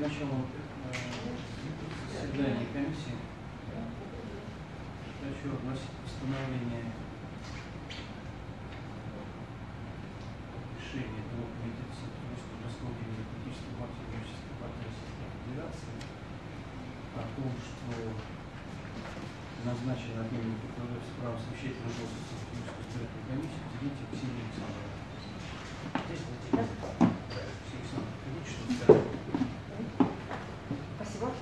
началом э, заседания комиссии. Хочу огласить постановление решения двух комитетов Сотрудничества городского отделения политической партии Коммунистической партии Российской Федерации о том, что назначен отдельный прокурор с правом совещательного голоса избирательной комиссии Ксения Александровна. Здесь вот здесь. Ксения Александровна, хотите что-то сказать? Спасибо.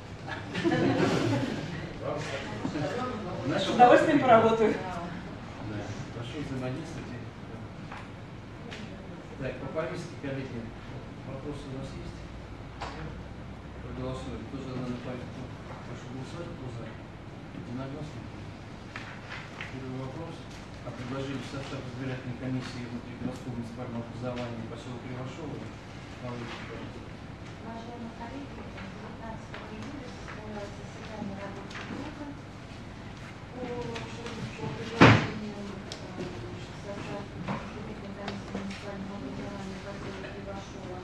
Наше С удовольствием поработаю. Да, прошу взаимодействовать. Так, по повестке, коллеги, вопросы у нас есть? Проголосуем. Кто за данную повестку? Прошу голосовать. Кто за? Единогласно. Первый вопрос. О предложении в состав избирательной комиссии внутригородского муниципального образования. Павел Ильич, Уважаемые коллеги, 19 июля состоялось заседание рабочей группы по по предложению э, состава Комитета комиссии муниципального образования поселка Кривошова.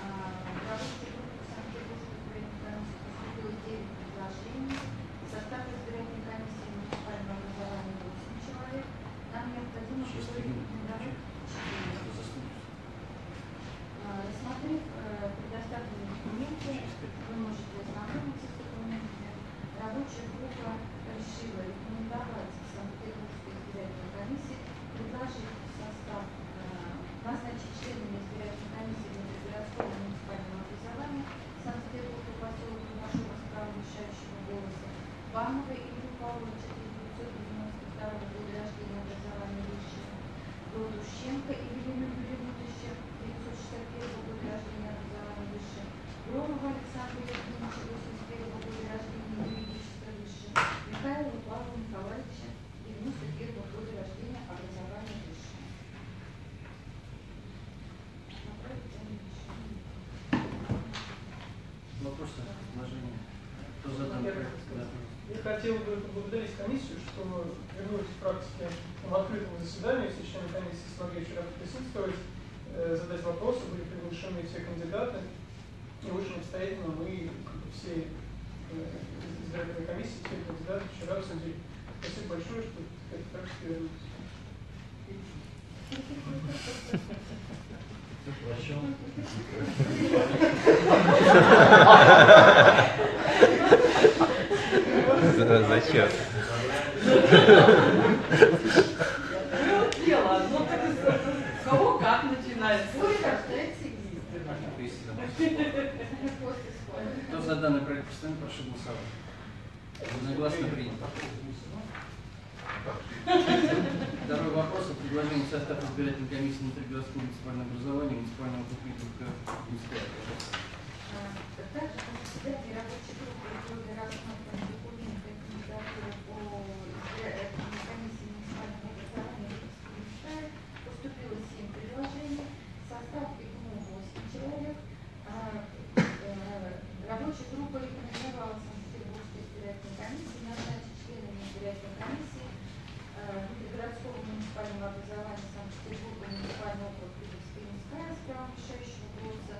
А, В рабочей группе Санкт-Петербургской избирательной комиссии поступило 9 предложений. Состав избирательной комиссии муниципального образования 8 человек. Нам необходимо Шесть было минут. рекомендовать четыре. Кто за стол? А, Рассмотрев э, предоставленные документы, вы можете ознакомиться с документами. Рабочая группа решила рекомендовать Санкт-Петербургской избирательной комиссии предложить в состав э, назначить членами избирательной комиссии внутригородского муниципального образования Санкт-Петербурга поселок Ивашова с правом решающего голоса Банова Илью Павловича 1992 года рождения образования высшего Дудущенко Евелину Юрьевну 1961 года рождения образования высшее, Громова Александра Евгеньевича 81 года рождения юридическое высшее, Михаила Павла Николаевича 91 года рождения образования высшее. Направить данное решение. Вопросы, предложения? Кто за данный проект? Да. Я хотел бы поблагодарить комиссию, что вернулись к практике в открытом заседании, все члены комиссии смогли вчера присутствовать, задать вопросы, были приглашены все кандидаты. И очень обстоятельно мы все э, избирательные комиссии, все кандидаты вчера обсудили. Спасибо большое, что этой практике вернулись. Дело так с- кого как начинается. Рождается школы. Кто за данный проект постановления, прошу голосовать. Единогласно принято. Второй вопрос о предложении состава избирательной комиссии внутригородского муниципального образования муниципального Также рабочей группы были рассмотрены документы и кандидатуры по избирательной комиссии муниципального образования Ливерского края. Поступило 7 предложений. Состав их 8 человек. А, э, Рабочая группа рекомендовала Санкт-Петербургской избирательной комиссии назначить членами избирательной комиссии э, внутригородского муниципального образования Санкт-Петербурга муниципального округа Ливерская Минская с правом решающего голоса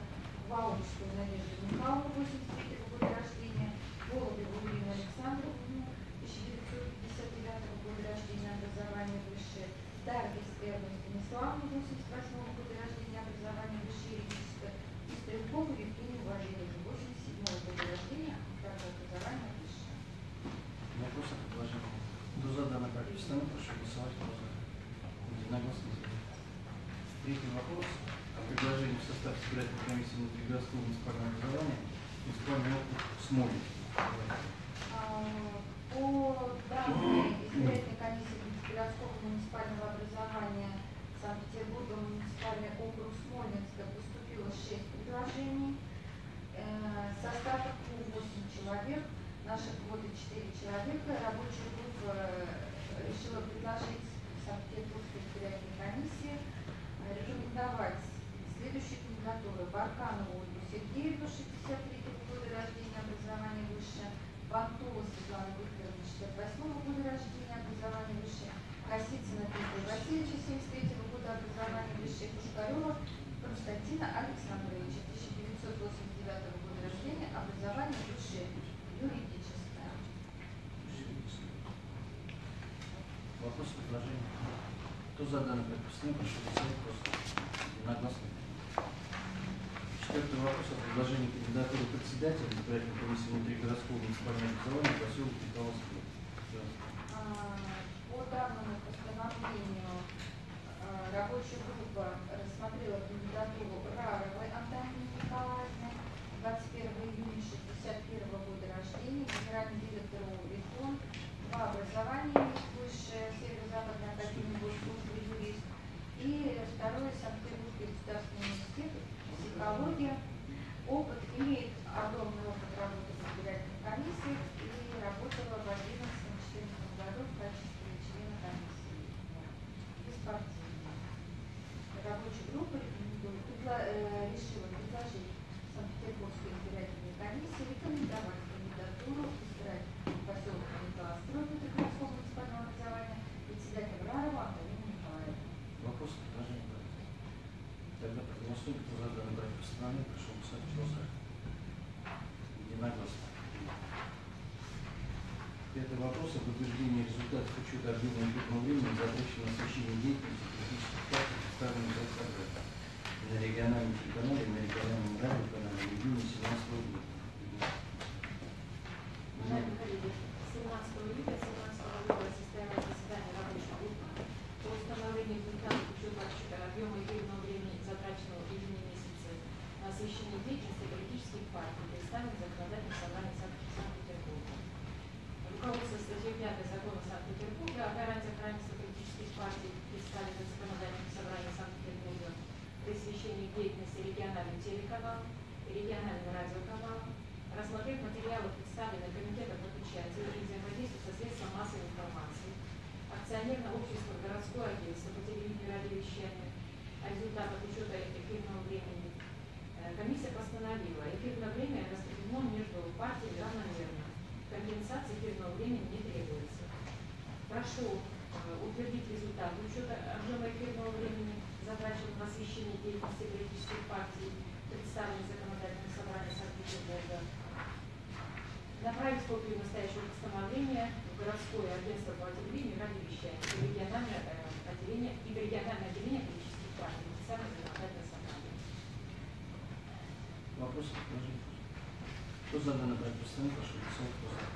Ваунскую Надежду Михайловну, 83 года рождения, Голубеву Ирину Александровну, 1959 года рождения, образование высшее, Даргис Эрну Станиславовну, 88 года рождения, образование высшее юридическое, и Стрелкову Евгению Валерьевну, 87 года рождения, также образование высшее. Вопросы, предложения? Проект постановления, прошу голосовать. За? Единогласно. Третий вопрос о предложении в состав избирательной комиссии внутригородского муниципального образования муниципальный округ Смолин. По данной избирательной комиссии городского муниципального образования Санкт-Петербурга муниципальный округ Смольнинска поступило 6 предложений. Э, Состав КУ 8 человек, наши квоты 4 человека. Рабочая группа решила предложить Санкт-Петербургской избирательной комиссии э, рекомендовать следующие кандидатуры. Барканову Ольгу Сергеевну, 63 года рождения, образование высшее. Бантова Светлана Викторовна, 68 года рождения, образование высшее. Косицына Дмитрия Васильевича, 73 года образования высшее. Пушкарева Константина Александровича, 1989 года за данный проект постановления прошу голосовать просто единогласно. Предложении кандидатуры председателя избирательной комиссии внутригородского муниципального образования поселка Петровский. А, По данному постановлению а, рабочая группа рассмотрела кандидатуру Раровой Антонины Николаевны, 21 июня 61 года рождения, генеральный директор ОВИФОН, два образования высшее, Северо-Западная академия госслужбы юрист, и второе Санкт-Петербургский государственный университет, психология, опыт, имеет огромный опыт работы в избирательной комиссии и работала в 2011-2014 году в качестве члена комиссии. Беспартийная. Рабочая группа рекомендует, предла- э, решила предложить Санкт-Петербургской избирательной комиссии рекомендовать кандидатуру избирать поселок Николастрой городского муниципального образования председателя Рарова Антонину Николаевну. Вопрос предложение проекта. Тогда проголосуем, кто за данный проект постановления, прошу голосовать, кто за. Единогласно. Пятый вопрос об утверждении результатов учета объема эфирного времени, затраченного на освещение деятельности политических партий, представленных в СРГ на региональном телеканале, на региональном радиоканале в июне 17 года. Уважаемые коллеги, 17 июля 17 года состоялось заседание рабочей группы по установлению результатов учета отчета объема эфирного времени, затраченного в июне месяце на освещение деятельности политических партий, представленных в законодательном собрании Санкт- Санкт-Петербурга. Руководство статьей 5 закона Санкт-Петербурга о гарантиях равенства политических партий, представленных в законодательном собрании Санкт-Петербурга, при освещении деятельности региональных телеканалов и региональных радиоканалов, рассмотрев материалы, представленные Комитетом по печати и взаимодействию со средством массовой информации, акционерное общество «Городское агентство по телевидению и радиовещанию», о результатах учета эфирного времени, э, комиссия постановила, эфирное время распределено между партиями равномерно. Компенсации эфирного времени не требуется. Прошу э, утвердить результаты учета объема эфирного времени, затраченного на освещение деятельности политических партий, представленных в законодательном собрании Санкт-Петербурга. Направить копию настоящего постановления в городское агентство по телевидению и радиовещанию и региональное э, отделение и региональное отделение политических партий, представленных в законодательном собрании. Вопросы, предложения? Кто за данный проект постановления, прошу голосовать.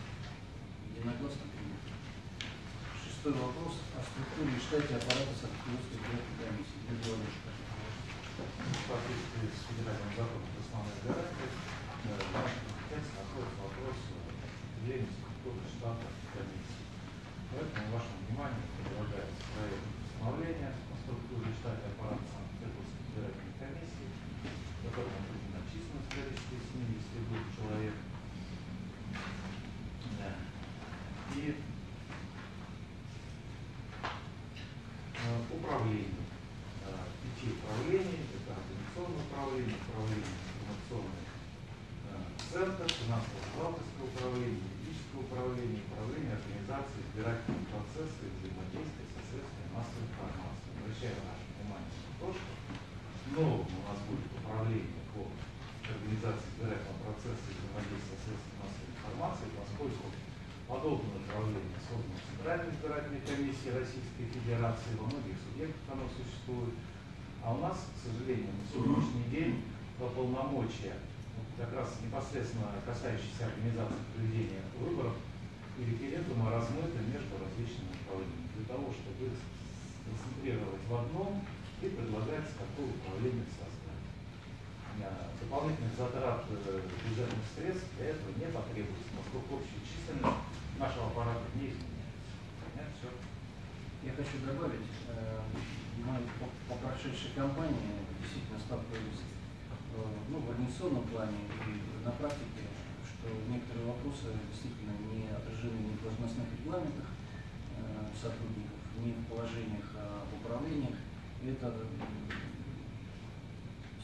Единогласно принято. Шестой вопрос о структуре и штате аппарата Санкт-Петербургской избирательной комиссии. Юрий Иванович. В соответствии с федеральным законом об основных гарантиях, э, в нашей компетенции находится вопрос определения структуры штата комиссии. Поэтому вашему вниманию предлагается проект постановления о структуре и штате аппарата Санкт-Петербургской избирательной комиссии, в котором определена численность количества 72 человек. Да. И э, управление. Э, Пяти управлений, это организационное управление, управление информационный э, центр, финансово-бухгалтерское управление, юридическое управление, управление организацией избирательного процесса и взаимодействия со средствами массовой информации. Обращаю ваше внимание на то, что новым у нас будет управление по организации избирательного процесса и взаимодействия со средствами массовой информации, поскольку подобное управление создано Центральной избирательной комиссией Российской Федерации, во многих субъектах оно существует. А у нас, к сожалению, на сегодняшний день по полномочия, как раз непосредственно касающиеся организации проведения выборов и референдума, размыты между различными управлениями. Для того, чтобы их сконцентрировать в одном, и предлагается такое управление создать. А, Дополнительных затрат э, бюджетных средств для этого не потребуется, поскольку общая численность нашего аппарата не изменяется. Понятно все? Я хочу добавить, э, мы по, прошедшей кампании действительно сталкивались э, ну, в организационном плане и на практике, что некоторые вопросы действительно не отражены ни в должностных регламентах сотрудников, ни в положениях о управлениях. Это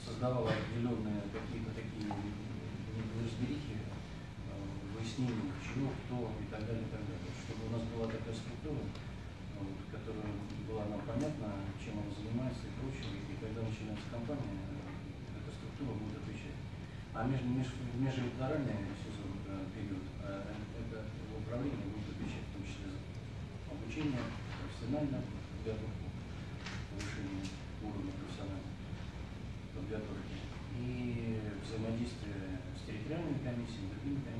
создавало определенные какие-то такие неразберихи, э, выяснения, чего, кто и так далее, и так далее. Чтобы у нас была такая структура, вот, которая была нам понятна, чем он занимается и прочее, и когда начинается кампания, э, эта структура будет отвечать. А между, меж, межэлекторальный сезон, э, период, э, это управление будет отвечать в том числе за обучение, профессиональную подготовку, Amen.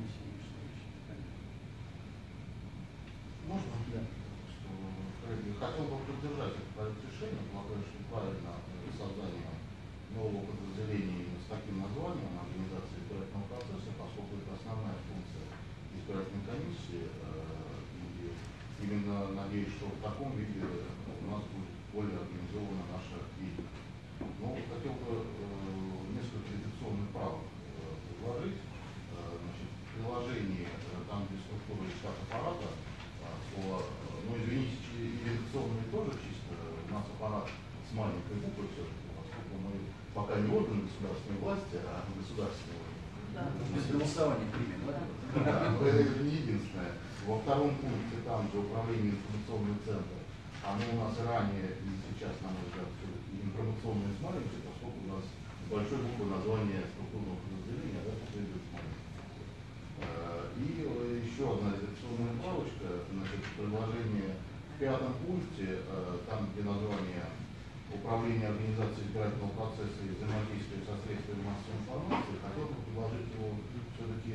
Власти, а государственный орган. Без голосования примем, да? Да, но это не единственное. Во втором пункте, там, где управление информационный центр, оно у нас ранее и сейчас, на мой взгляд, информационное с маленькой, поскольку у нас большой буквы название структурного подразделения, да, последует с маленькой. Э, И еще одна редакционная правочка, значит, предложение в пятом пункте, э, там, где название управления организацией избирательного процесса и взаимодействия со средствами массовой информации, хотел бы предложить его все-таки,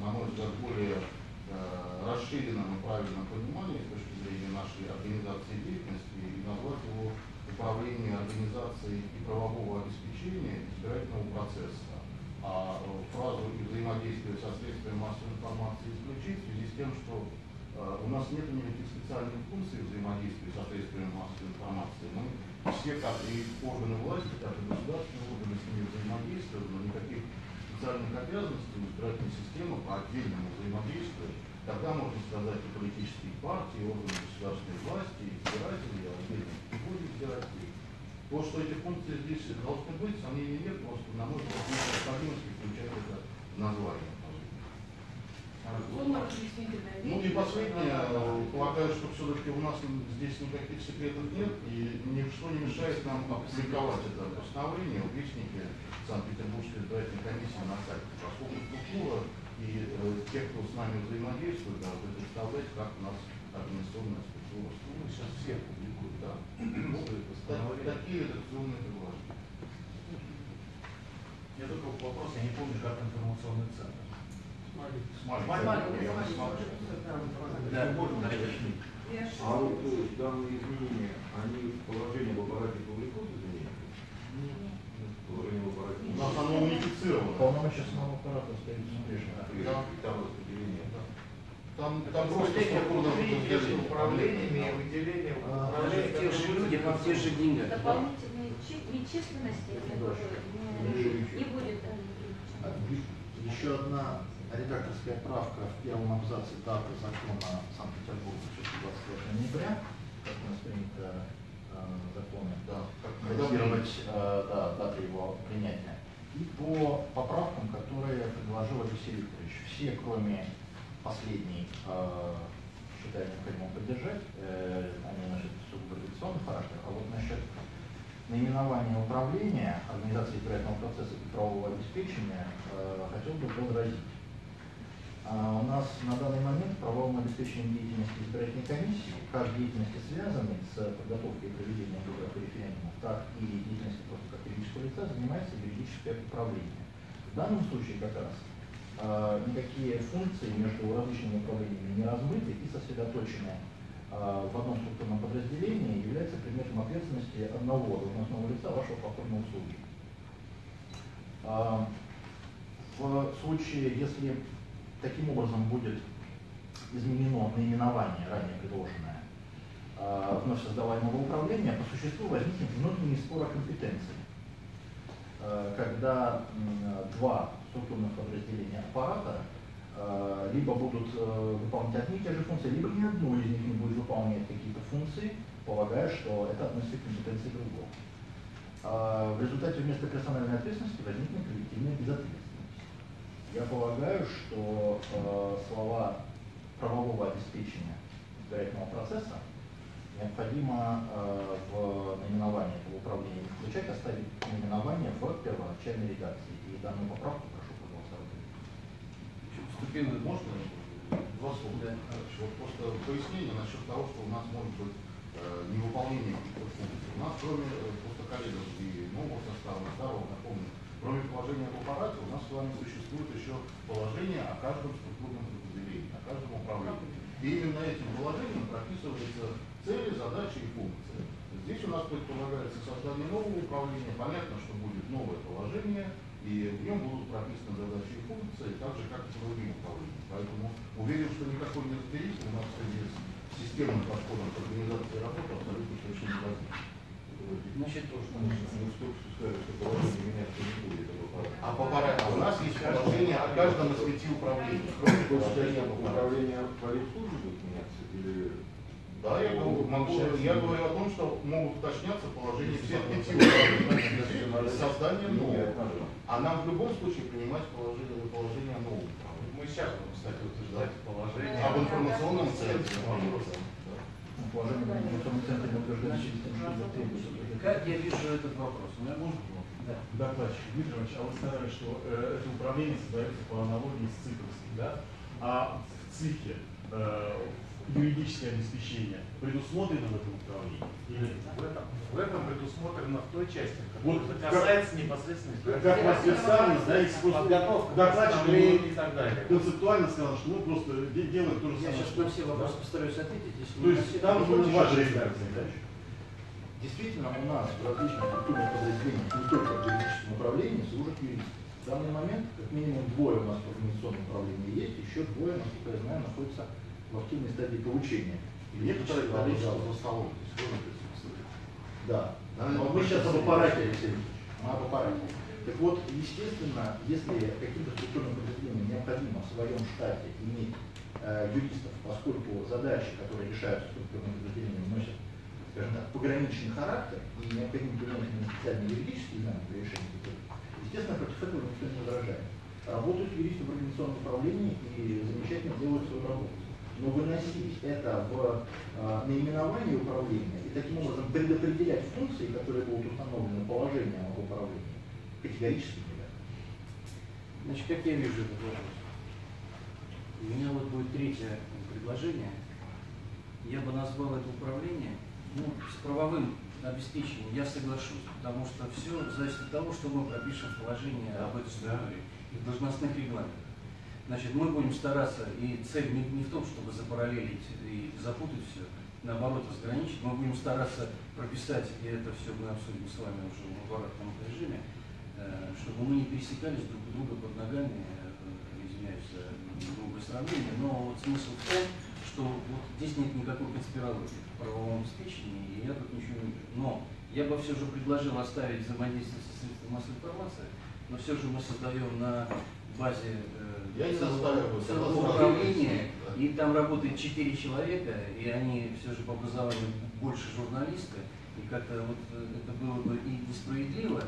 на мой взгляд, более э, расширенном и правильном понимании с точки зрения нашей организации деятельности и назвать его управление организацией и правового обеспечения избирательного процесса. А э, фразу и взаимодействие со средствами массовой информации исключить в связи с тем, что э, у нас нет никаких специальных функций взаимодействия со средствами массовой информации. Мы все, как и органы власти, так и государственные органы с ними взаимодействуют, но никаких специальных обязанностей у избирательной системы по отдельному взаимодействию, тогда можно сказать и политические партии, органы государственной власти, и избиратели, и отдельные категории избирателей. То, что эти функции здесь должны быть, сомнений нет, просто, на мой взгляд, необходимости включать это название. Ну и последнее, э, полагаю, что все-таки у нас здесь никаких секретов нет, и ничто не мешает нам опубликовать это постановление в Вестнике Санкт-Петербургской избирательной комиссии на сайте, поскольку структура и э, те, кто с нами взаимодействует, должны представлять, как у нас организационная структура. Ну, сейчас все публикуют, Да. Такие редакционные предложения. Я только вопрос, я не помню, как информационный центр. А вот то есть данные изменения, они в положении в аппарате публикуют изменения? Положение в аппарате. У нас оно унифицировано. Полномочия самого аппарата остаются прежними. И Да. там распределение. Там, там просто подразделение. управлениями и выделением управления. Те же люди, на тех же деньгах. Дополнительные чи- нечисленности Не будет. А, Еще одна редакторская правка в первом абзаце даты закона Санкт-Петербурга 625 ноября, как у нас принято э, законы, Да, как датировать э, да, даты его принятия. И по поправкам, которые предложил Алексей Викторович, все, кроме последней, э, считаю необходимым поддержать, э, они носят сугубо редакционный характер, а вот насчет наименования управления, организации избирательного процесса и правового обеспечения э, хотел бы возразить. А, У нас на данный момент правовым обеспечением деятельности избирательной комиссии, как деятельности, связанной с подготовкой и проведением выборов и референдумов, так и деятельности просто как юридического лица, занимается юридическое управление. В данном случае как раз э, никакие функции между различными управлениями не размыты и сосредоточены э, в одном структурном подразделении является предметом ответственности одного должностного лица вашего покорного службы. А, В случае, если таким образом будет изменено наименование, ранее предложенное, а, вновь создаваемого управления, по существу возникнет внутренний спор о компетенции. А, Когда два структурных подразделения аппарата а, либо будут э, выполнять одни и те же функции, либо ни одно из них не будет выполнять какие-то функции, полагая, что это относится к компетенции другого. В результате вместо персональной ответственности возникнет коллективная безответственность. Я полагаю, что э, слова правового обеспечения избирательного процесса необходимо э, в наименовании этого управления не включать, оставить наименование в первоначальной редакции. И данную поправку прошу проголосовать. Вступил Можно два слова? Да. Вот просто пояснение насчет того, что у нас может быть э, невыполнение каких-то функций. У нас кроме э, просто коллегов и нового состава, старого, напомню, Кроме положения об аппарате, у нас с вами существует еще положение о каждом структурном подразделении, о каждом управлении. И именно этим положением прописываются цели, задачи и функции. Здесь у нас предполагается создание нового управления. Понятно, что будет новое положение, и в нем будут прописаны задачи и функции, так же, как и по другим управлениям. Поэтому уверен, что никакой неразберихи у нас с системным подходом к организации работы абсолютно не возникнет. Значит, Ну, что сказали, что положение меняться не будет. этого аппарата. А по аппарату у нас есть положение о каждом из пяти управлений, кроме положения об аппарате. Управление политслужбы будет меняться или... Да, я говорю, могу, я говорю о том, что могут уточняться положения всех пяти управлений с созданием нового. А нам в любом случае принимать положение, положение нового управления. Мы сейчас будем, кстати, утверждать положение. Об информационном центре. Положение в информационном центре через что требуется. Как я вижу этот вопрос? У меня можно? Да. Докладчик Дмитрий Иванович, а вы сказали, что э, это управление создается по аналогии с цикловским, да? А в ЦИКе э, юридическое обеспечение предусмотрено в этом управлении? Или? В этом, в этом предусмотрено в той части, Вот которая как- касается непосредственно Как у вас представлено, да, если просто подготовка, докладчик и так далее. концептуально сказал, что мы просто де- делаем то же Я самое. сейчас что- на все вопросы постараюсь ответить. Если То есть там будет ваша редакция, да? Действительно, у нас в различных структурных подразделениях, не только в юридическом управлении, служат юристы. В данный момент, как минимум, двое у нас в организационном управлении есть, еще двое, насколько я знаю, находятся в активной стадии получения. И некоторое количество за столом. Да. Но это мы сейчас об аппарате. Алексей Викторович. Мы об аппарате. Так вот, естественно, если каким-то структурным подразделениям необходимо в своем штате иметь э, юристов, поскольку задачи, которые решаются структурным подразделением, носят, скажем так, пограничный характер и необходимо применять именно специальные юридические знания для решения задач, естественно, против этого никто не возражает. Работают юристы в организационном управлении и замечательно делают свою работу. Но выносить это в э, наименование управления и таким образом предопределять функции, которые будут установлены положением об управлении, категорически нельзя. Значит, как я вижу этот вопрос? У меня вот будет третье предложение. Я бы назвал это управление ну, с правовым обеспечением. Я соглашусь, потому что все зависит от того, что мы пропишем в положении об этой структуре и в должностных регламентах. Значит, мы будем стараться, и цель не, не в том, чтобы запараллелить и запутать все, наоборот, разграничить. Мы будем стараться прописать, и это все мы обсудим с вами уже в оборотном режиме, э, чтобы мы не пересекались друг друга под ногами, э, извиняюсь за грубое сравнение, но вот смысл в том, что вот здесь нет никакой конспирологии в правовом обеспечении, и я тут ничего не вижу. Но я бы все же предложил оставить взаимодействие со средством массовой информации, но все же мы создаем на базе э, целого, целого управления, Да. и там работает четыре человека, и они все же по образованию больше журналисты, и как-то вот э, это было бы и несправедливо,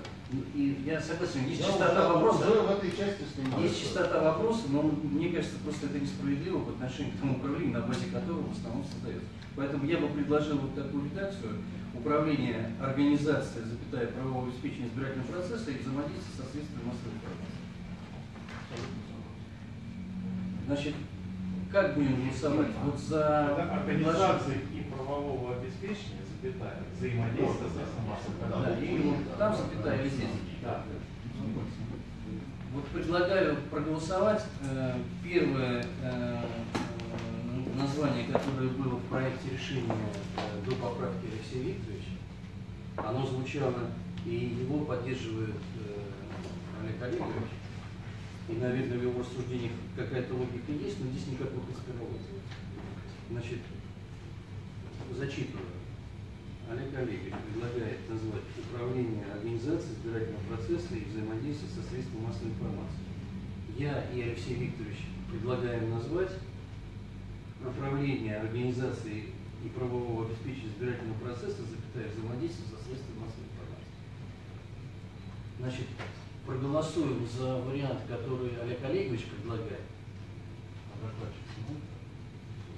и, я согласен, есть Я чистота уже- вопроса, Уже в этой части снимаю. есть чистота вопроса, но мне кажется, просто это несправедливо по отношению к тому управлению, на базе которого в основном создается. Поэтому я бы предложил вот такую редакцию управление организацией, запятая правового обеспечения избирательного процесса и взаимодействие со средствами массовой информации. Значит, как будем голосовать? Вот за организации и правового обеспечения, запятая, взаимодействие с вот там запятая или здесь. Да. Вот предлагаю проголосовать. Э, Первое э, название, которое было в проекте решения э, до поправки Алексея Викторовича, оно звучало, и его поддерживает Олег Олегович. И, наверное, в его рассуждениях какая-то логика есть, но здесь никакой конспирологии. Значит, зачитываю. Олег Олегович предлагает назвать управление организацией избирательного процесса и взаимодействие со средством массовой информации. Я и Алексей Викторович предлагаем назвать управление организацией и правового обеспечения избирательного процесса, запятая взаимодействие со средством массовой информации. Значит, проголосуем за вариант, который Олег Олегович предлагает.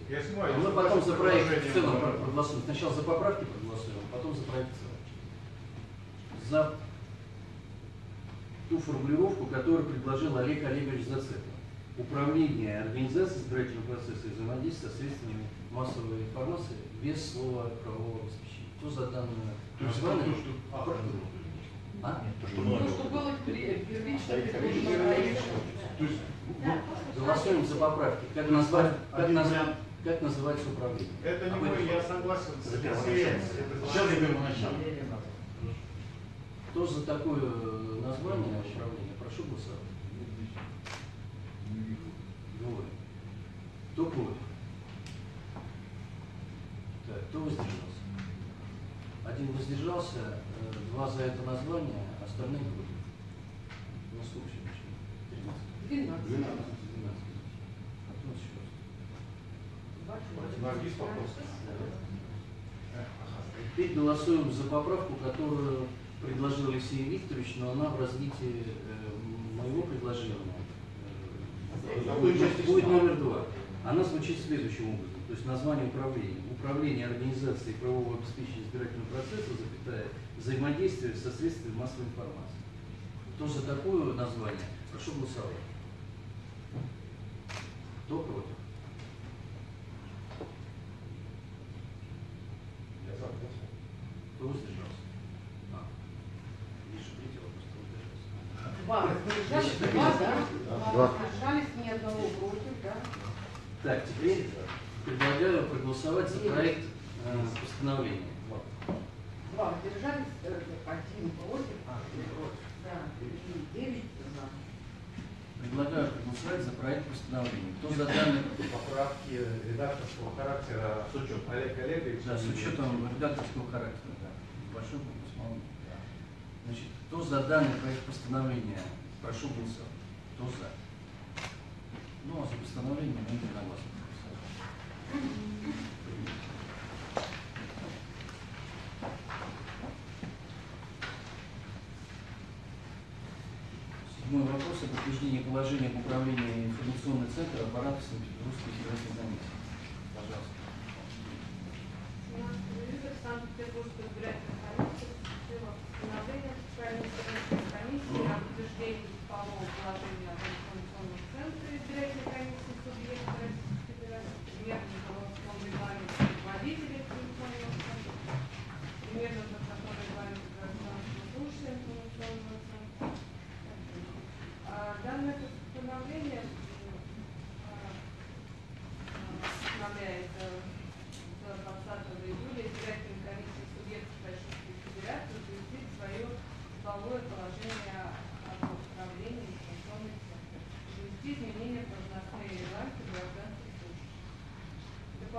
Я А снимаю. мы потом за проект в целом проголосуем. Сначала за поправки проголосуем, а потом за проект в целом. За ту формулировку, которую предложил Олег Олегович Зацепов. Управление организацией избирательного процесса и взаимодействия со средствами массовой информации без слова правового обеспечения. Кто за данное То есть название? то, что автор А? Нет, то, что Ну. То, что было первично предложено. То есть, просто Голосуем за поправки. Как назвать, как назвать. Как называется управление? Это не мой, я согласен сейчас я первоначально. Кто за такое э, название управления? Прошу голосовать. Двое. Кто против? Так, кто воздержался? Один воздержался, э, два за это название, остальные против. Сколько еще почему? 13. 12. 12. А кто еще раз? На ГИС вопрос. Теперь голосуем за поправку, которую предложил Алексей Викторович, но она в развитии э, моего предложения. э, будет, будет номер два. Она звучит следующим образом. То есть название управления. Управление организацией правового обеспечения избирательного процесса, запятая, взаимодействие со средствами массовой информации. Кто за такое название? Прошу голосовать. Кто против? Я за. Кто воздержался? А, Миша, третий вопрос, кто воздержался? Два два, да? Два воздержались, ни одного против, да? Так, теперь предлагаю проголосовать за проект э, постановления. Два воздержались, э, один против, да, и девять за. Предлагаю проголосовать за проект постановления. Кто за данный, Поправки редакторского характера С учетом. Олег Олегович. да, с учетом редакторского характера, да, большой. Значит, кто за данный проект постановления, прошу голосовать. Кто за? Ну, а за постановление мы единогласно проголосовали. Седьмой вопрос о подтверждении положения об управлении информационный центр аппарата Санкт-Петербургской федеральной комиссии.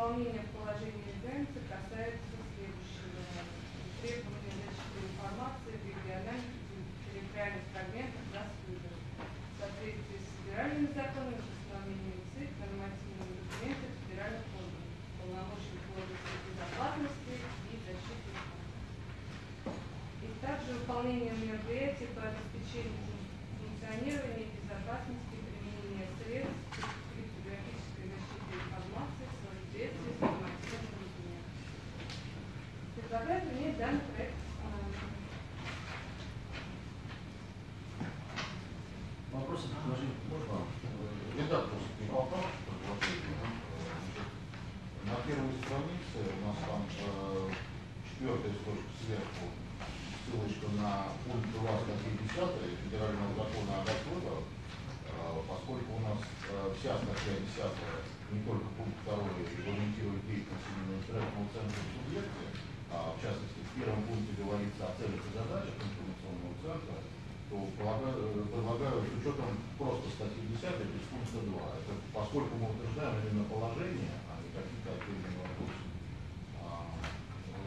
belonging Предлагаю принять данный проект постановления. Вопросы, предложения? Можно э, редакторский вопрос предложить? Э, значит, На первой странице у нас там э, четвертая строчка сверху, ссылочка на пункт 2 статьи 10 Федерального закона о доходах, Э, поскольку у нас э, вся статья 10, не только пункт 2 регламентирует деятельность именно избирательного центра в субъекте, а в частности в первом пункте говорится о целях и задачах информационного центра, то полагаю, э, предлагаю с учетом просто статьи 10 без пункта 2. Это поскольку мы утверждаем именно положение, а не какие-то отдельные вопросы. А,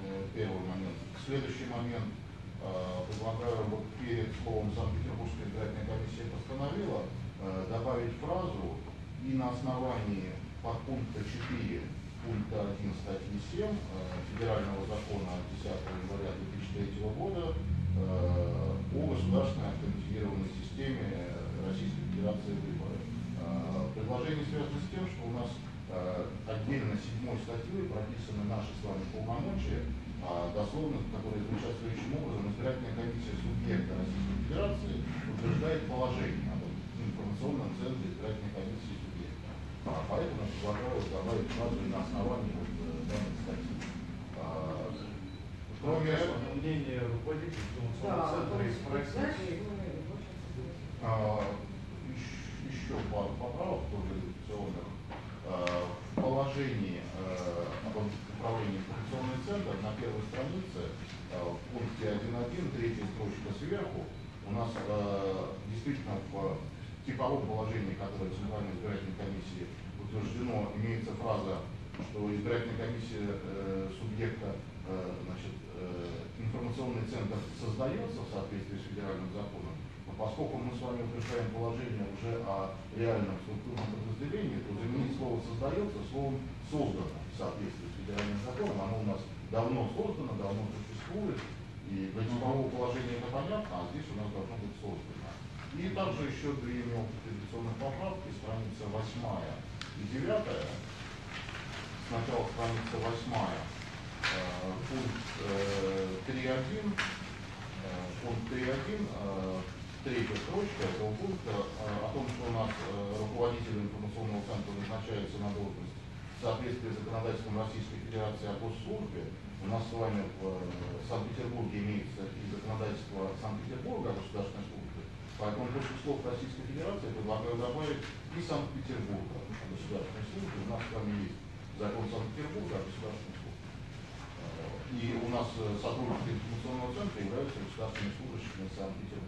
э, Первый момент. Следующий момент. э, Предлагаю вот перед словом Санкт-Петербургская избирательная комиссия постановила э, добавить фразу и на основании подпункта 4 пункта 1 статьи 7 э, Федерального закона от 10 января 2003 года э, о государственной автоматизированной системе Российской Федерации выборы. Э, Предложение связано с тем, что у нас э, отдельно седьмой статьей прописаны наши с вами полномочия, а дословно, которые звучат следующим образом, избирательная комиссия субъекта Российской Федерации утверждает положение об информационном центре избирательной комиссии субъекта. А, Поэтому предлагаю добавить фразу и на основании вот, э, данной статьи. А, Кроме этого, мнение руководителя информационного центра и знаешь, спросить. мы очень согласны. А, ещ- Еще пару поправок тоже редакционных. А, В положении а, об информационный центр на первой странице а, в пункте 1.1, третья строчка сверху, у нас а, действительно в типовом положении, которое Центральной избирательной комиссии утверждено, имеется фраза, что избирательная комиссия э, субъекта, э, значит, э, информационный центр создается в соответствии с федеральным законом, но поскольку мы с вами утверждаем положение уже о реальном структурном подразделении, то заменить слово создается словом создано в соответствии с федеральным законом. Оно у нас давно создано, давно существует, и для типового положения это понятно, а здесь у нас должно быть создано. И также еще две мелких редакционных поправки, страница восьмая и девятая. Сначала страница восьмая, э, пункт э, 3.1, э, пункт 3.1, э, третья строчка этого пункта э, о том, что у нас э, руководитель информационного центра назначается на должность в соответствии с законодательством Российской Федерации о госслужбе. У нас с вами в э, Санкт-Петербурге имеется и законодательство Санкт-Петербурга о государственной службе. Поэтому после слов Российской Федерации предлагаю добавить и Санкт-Петербурга о государственной службе. У нас с вами есть закон Санкт-Петербурга о государственной службе. Э, И у нас сотрудники информационного центра являются государственными служащими Санкт-Петербурга.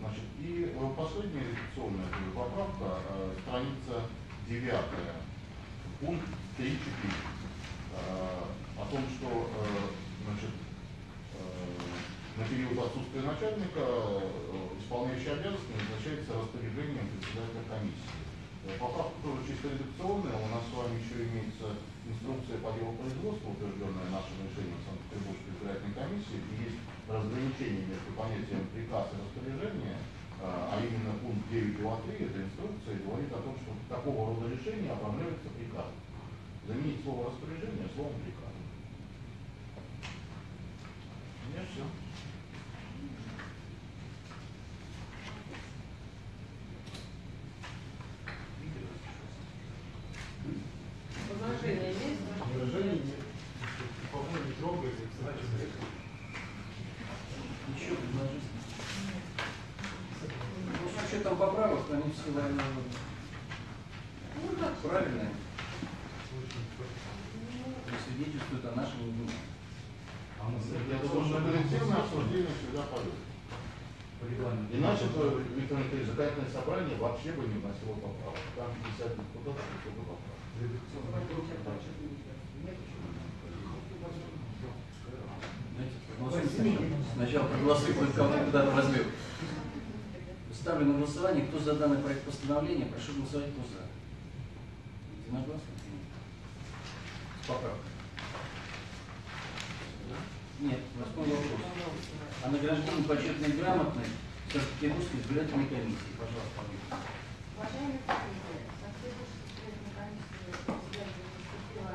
Значит, и э, последняя редакционная поправка, э, страница девятая, пункт 3.4, э, о том, что значит, на период отсутствия начальника исполняющий обязанности назначается распоряжением председателя комиссии. Э, Поправка тоже чисто редакционная, у нас с вами еще имеется инструкция по делу производства, утвержденная нашим решением Санкт-Петербургской избирательной комиссии, и есть разграничение между понятием приказ и распоряжение, э, а именно пункт 9.2.3 этой инструкции говорит о том, что такого рода решения оформляются приказом. Заменить слово распоряжение словом приказ. У меня все. Возражения есть? Выражение нет. По-моему, не трогает, значит, Еще предложить. Ну, с учетом поправок, они все, наверное, Ну, как правильные. И свидетельствуют о нашем внимании. А на Я думаю, что коллективное обсуждение всегда полезно. по регламенту. Иначе бы Виктор Николаевич, законодательное собрание вообще бы не вносило поправок. Там 50 депутатов и только поправок. Знаете, проголосуем сначала проголосуем, кого куда-то возьмем. Ставлю на голосование, кто за данный проект постановления, прошу голосовать, кто за. Единогласно? Нет, восьмой вопрос. О награждении почетной грамотной Санкт-Петербургской избирательной комиссии. Пожалуйста, Виктор. Уважаемые коллеги, Санкт-Петербургская избирательная комиссия председателя поступила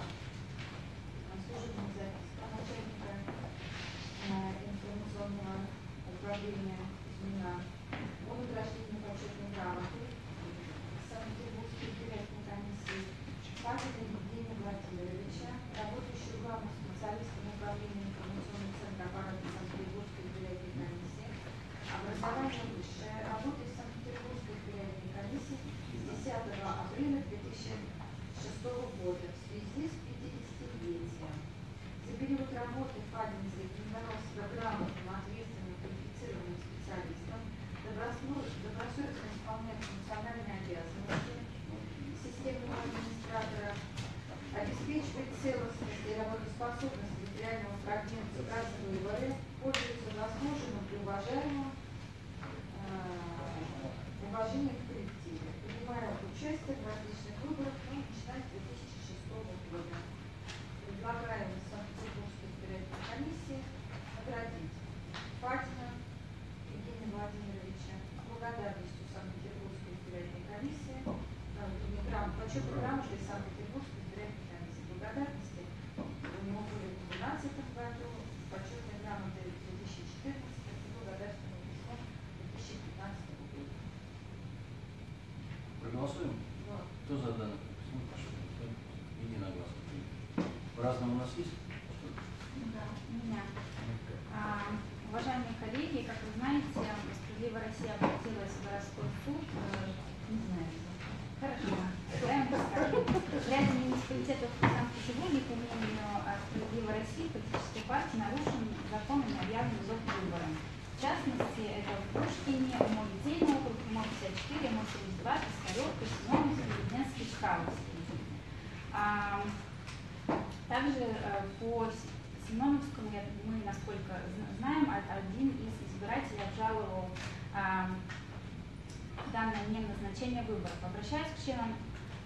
а, служебная записка начальника а, информационного управления Змина о награждении почетной грамоты Санкт-Петербургской избирательной комиссии Павела Евгения Владимировича, работающего главным специалистом управления информационного центра аппарата Санкт-Петербургской избирательной комиссии, образование высшее, работа в Санкт-Петербургской избирательной комиссии с 10 апреля 2006 года в связи с 50-летием. За период работы Фадин зарекомендовал себя грамотным, ответственным, квалифицированным специалистом, добросовестно добросовестно исполняет функциональные обязанности системного администратора, обеспечивает целостность и работоспособность территориального фрагмента раз выборы, пользуется заслуженным и уважаемым э, уважением в коллективе, принимая участие в различных выборах, ну, начиная с 2006 года. Предлагаем Санкт-Петербургской избирательной комиссии наградить Фатина Евгения Владимировича с благодарностью Санкт-Петербургской избирательной комиссии, э, не грам, почетной грамотой Санкт-Петербургской избирательной комиссии благодарности. У него были в 2012 году, почетной грамотой в 2014 и благодарственным письмом в 2015 году. Проголосуем? Вот. Кто за данный проект? Ну, прошу голосовать. Единогласно. По-разному у нас есть? Да, у меня. «Справедливая Россия» обратилась в городской суд, э, не знаю, хорошо, я вам расскажу. Ряд муниципалитетов Санкт-Петербурге, по мнению э, «Справедливой России», политической партии нарушен закон и объявлен ЗОВ выбором. В частности, это в Пушкине, МО-Литейный округ, МО-54, МО-72, Пискаревка, Семеновский, Ледненский, Чкаловский. А, также э, по Семеновскому, мы, насколько зна- знаем, а- один из избирателей обжаловал данное мне назначение выборов. Обращаясь к членам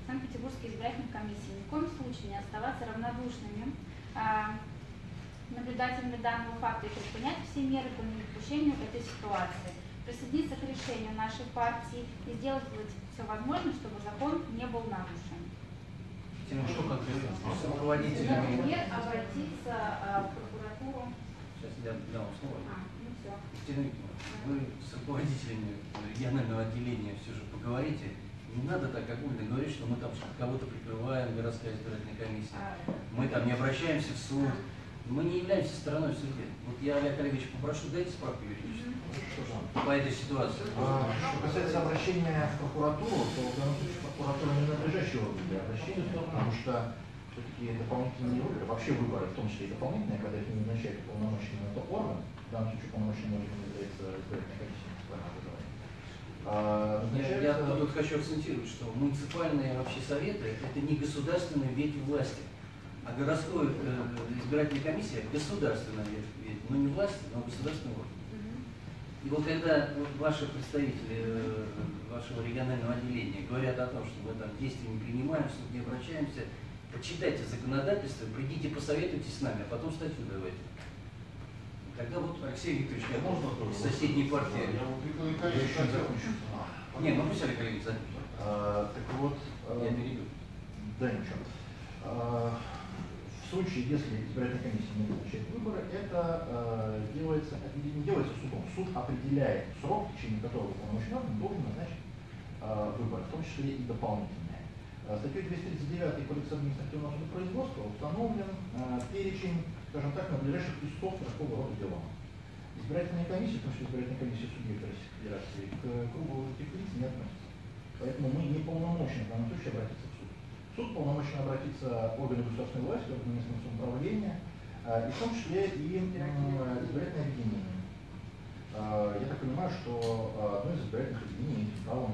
Санкт-Петербургской избирательной комиссии, ни в коем случае не оставаться равнодушными наблюдателями данного факта и предпринять все меры по недопущению этой ситуации, присоединиться к решению нашей партии и сделать все возможное, чтобы закон не был нарушен. Тема, что конкретно? С руководителями. Например, обратиться а, в прокуратуру. Сейчас я дам вам слово. А, ну все. Екатерина вы с руководителями регионального отделения все же поговорите. Не надо так огульно говорить, что мы там кого-то прикрываем, городская избирательная комиссия. А, Мы там не обращаемся в суд. Мы не являемся стороной в суде. Вот я, Олег Олегович, попрошу, дайте справку юридическую по этой ситуации. А, Что касается обращения в прокуратуру, то в данном случае прокуратура не надлежащий орган для обращения, потому что все-таки дополнительные выборы, вообще выборы, в том числе и дополнительные, когда их не назначает уполномоченный это орган, в данном случае уполномоченным органом является избирательная комиссия муниципального. А, Я, я назначается- тут хочу акцентировать, что муниципальные вообще советы – это не государственная ветвь власти, а городской э, избирательная комиссия – государственная ветвь, но не власти, но государственный орган. И вот когда ваши представители э, вашего регионального отделения говорят о том, что мы там действий не принимаем, суд не обращаемся, почитайте законодательство, придите, посоветуйтесь с нами, а потом статью давайте. Тогда вот Алексей Викторович, я Можно тоже? из соседней партии. Я вот Виктор Я Николаевич еще не хотел. закончил. Не, ну пусть Олег Олегович закончит. А, Так вот, Я э, перейду. Да, ничего. Случае, если избирательная комиссия не назначает выборы, это э, делается, не делается судом. Суд определяет срок, в течение которого уполномоченный орган должен назначить э, выборы, в том числе и дополнительные. Э, Статьей 239 Кодекса административного судопроизводства установлен э, перечень, скажем так, надлежащих истцов такого рода дела. Избирательная комиссия, том числе избирательная комиссия субъекта Российской Федерации, к кругу этих лиц не относится. Поэтому мы не полномочны в данном случае обратиться суд. Полномочен обратиться к органу государственной власти, органу местного самоуправления, э, и в том числе и избирательное объединение. Э, Я так понимаю, что э, одно из избирательных объединений этим правом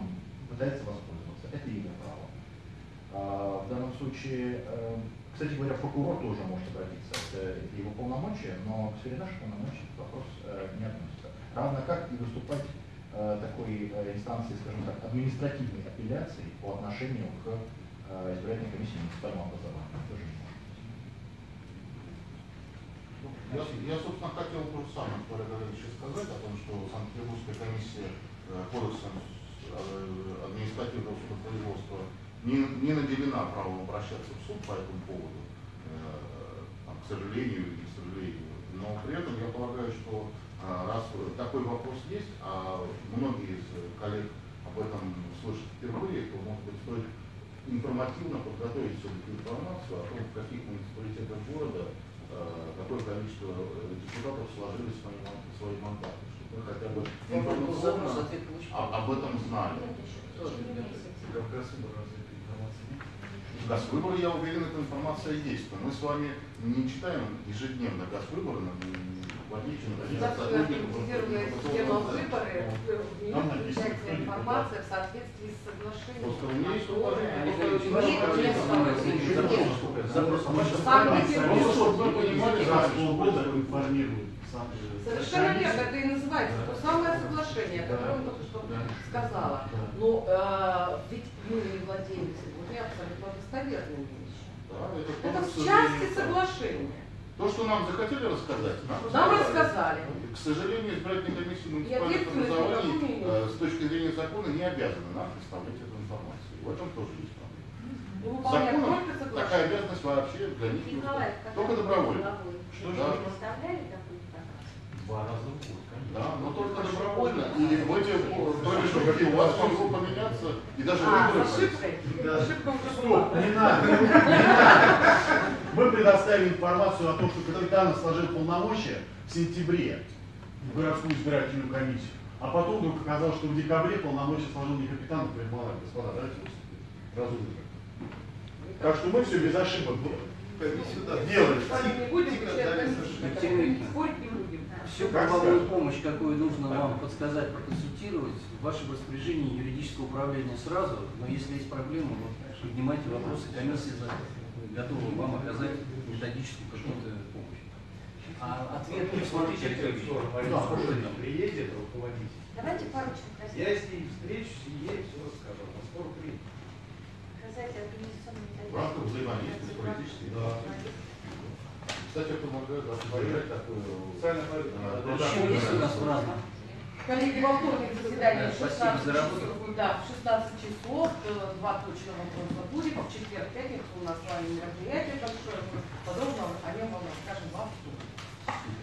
пытается воспользоваться. Это его право. А, В данном случае, кстати говоря, прокурор тоже может обратиться, это его полномочия, но к сфере наших полномочий этот вопрос не относится. Равно как и выступать такой инстанции, скажем так, административной апелляции по отношению к избирательной комиссии муниципального образования. Тоже быть. Я, я, собственно, хотел то же самое, что Олег сказать, о том, что Санкт-Петербургская комиссия э, кодексом э, административного судопроизводства не, не наделена правом обращаться в суд по этому поводу, э, там, к сожалению или к сожалению. Но при этом я полагаю, что раз такой вопрос есть, а многие из коллег об этом слышат впервые, то, может быть, стоит информативно подготовить все-таки информацию о том, в каких муниципалитетах города э, какое количество э, депутатов сложили свои, свои мандаты, чтобы мы хотя бы информационно ответ получил. о- об этом знали. Газвыборы, я уверен, эта информация есть, но мы с вами не читаем ежедневно газвыборы, кто информация в соответствии с соглашением. Э, Совершенно верно, это и называется то самое соглашение, о котором только что сказала. Но э, ведь мы не владеем сегодня абсолютно достоверными вещами. Да, это, Это в части соглашения. То, что нам захотели рассказать, нам, Нам рассказали. К сожалению, избирательная комиссия муниципальных образований э, с точки зрения закона не обязана нам представлять эту информацию. В этом тоже есть проблема. Выполняем Законом такая обязанность вообще для них не Николай, только добровольно. Что же? представляли такую информацию? Два раза в год, конечно. Да, но только добровольно. И в эти промежутки у вас могло поменяться и даже А, выборы с ошибкой? Да. Ошибка Стоп, была. не надо, не надо. Мы предоставили информацию о том, что Капитанов сложил полномочия в сентябре в городскую избирательную комиссию. А потом вдруг оказалось, что в декабре полномочия сложения капитана прибывали. Господа, давайте. Разумно. Так что мы все без ошибок делали. Не не. Всю Как правовую помощь, какую нужно вам подсказать, проконсультировать, в вашем распоряжении юридического управления сразу, но если есть проблемы, вот, поднимайте вопросы, комиссия за- готова вам оказать методическую какую-то помощь. А ответ, смотрите, Алексей Ильич, Да, приедет руководитель. Давайте поручим. Я с ней встречусь и ей все расскажу. Она скоро приедет. Сказать организационно В рамках взаимодействия с политической, да. Кстати, это помогает осуществлять такое... Специально говорю, э, надо Еще есть у нас праздник. Коллеги, во вторник заседание Да, в спасибо 16 за работу. часов. Да, в 16 часов, э, два точно вопроса будет. В четверг, пятницу у нас с вами мероприятие большое. Подробно о нем вам расскажем во вторник.